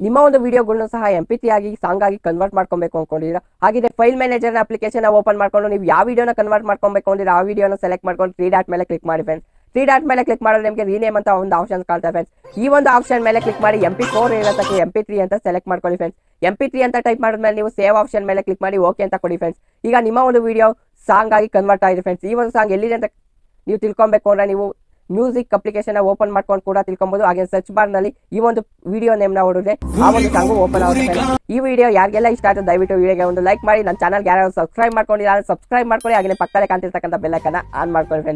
ನಿಮ್ಮ ಒಂದು ವಿಡಿಯೋಗಳನ್ನು ಸಹ ಎಂ ಆಗಿ, ಸಾಂಗ್ ಆಗಿ ಕನ್ವರ್ಟ್ ಮಾಡ್ಕೊಬೇಕು ಅನ್ಕೊಂಡಿದ್ದೀರಾ? ಹಾಗಿದ್ರೆ ಫೈಲ್ ಮ್ಯಾನೇಜರ್ ಅಪ್ಲಿಕೇಶನ್ ಓಪನ್ ಮಾಡ್ಕೊಂಡು ನೀವು ಯಾವ ವಿಡಿಯೋನ ಕನ್ವರ್ಟ್ ಮಾಡ್ಕೊಬೇಕು ಅಂದ್ರೆ ಆ ವಿಡಿಯೋನ ಸೆಲೆಕ್ಟ್ ಮಾಡ್ಕೊಂಡು ತ್ರೀ ಡಾಟ್ ಮೇಲೆ ಕ್ಲಿಕ್ ಮಾಡಿ ಫ್ರೆಂಡ್ಸ್ ತ್ರೀ ಡಾಟ್ ಮೇಲೆ ಕ್ಲಿಕ್ ಮಾಡಿದ್ರೆ ನಿಮಗೆ ರೀನೇಮ್ ಅಂತ ಒಂದು ಆಪ್ಷನ್ ಕಾಣ್ತಾ ಫ್ರೆಂಡ್ಸ್ ಈ ಒಂದು ಆಪ್ಷನ್ ಮೇಲೆ ಕ್ಲಿಕ್ ಮಾಡಿ ಎಂ ಪಿ ಫೋರ್ ಇರೋದಕ್ಕೆ ಎಂ ಪಿ ತ್ರೀ ಅಂತ ಸೆಲೆಕ್ಟ್ ಮಾಡ್ಕೊಳ್ಳಿ ಫ್ರೆಂಡ್ಸ್ ಎಂ ಪಿ ತ್ರೀ ಅಂತ ಟೈಪ್ ಮಾಡಿದ್ಮೇಲೆ ನೀವು ಸೇವ್ ಆಪ್ಷನ್ ಮೇಲೆ ಕ್ಲಿಕ್ ಮಾಡಿ ಓಕೆ ಅಂತ ಕೊಡಿ ಫ್ರೆಂಡ್ಸ್ ಈಗ ನಿಮ್ಮ ಒಂದು ವಿಡಿಯೋ ಸಾಂಗ್ ಆಗಿ ಕನ್ವರ್ಟ್ ಆಗಿದೆ ಫ್ರೆಂಡ್ಸ್ ಈ ಒಂದು ಸಾಂಗ್ ಎಲ್ಲಿದೆ ಅಂತ ನೀವು ತಿಳ್ಕೊಬೇಕು ಅಂದ್ರೆ ನೀವು ಮ್ಯೂಸಿಕ್ ಅಪ್ಲಿಕೇಶನ್ ಓಪನ್ ಮಾಡ್ಕೊಂಡು ಕೂಡ ತಿಳ್ಕೊಬಹುದು ಹಾಗೆ ಸರ್ಚ್ ಬಾರ್ನಲ್ಲಿ ಈ ಒಂದು ವಿಡಿಯೋ ನೇಮ್ನ ಹೊಡಿದ್ರೆ ಆ ಒಂದು ಸಾಂಗ್ ಓಪನ್ ಆಗುತ್ತೆ. ಈ ವಿಡಿಯೋ ಯಾರಿಗೆಲ್ಲ ಇಷ್ಟ ಆಯ್ತು ದಯವಿಟ್ಟು ವಿಡಿಯೋಗೆ ಒಂದು ಲೈಕ್ ಮಾಡಿ. ನನ್ನ ಚಾನಲ್ ಯಾರು ಸಬ್ಸ್ಕ್ರೈಬ್ ಮಾಡ್ಕೊಂಡಿಲ್ಲ ಸಬ್ಸ್ಕ್ರೈಬ್ ಮಾಡ್ಕೊಳ್ಳಿ. ಹಾಗೆ ಪಕ್ಕದಲ್ಲಿ ಕಾಣ್ತಿರ್ತಕ್ಕಂಥ ಬೆಲ್ಲೈಕನ್ನ ಆನ್ ಮಾಡ್ಕೊಳ್ಳಿ ಫ್ರೆಂಡ್ಸ್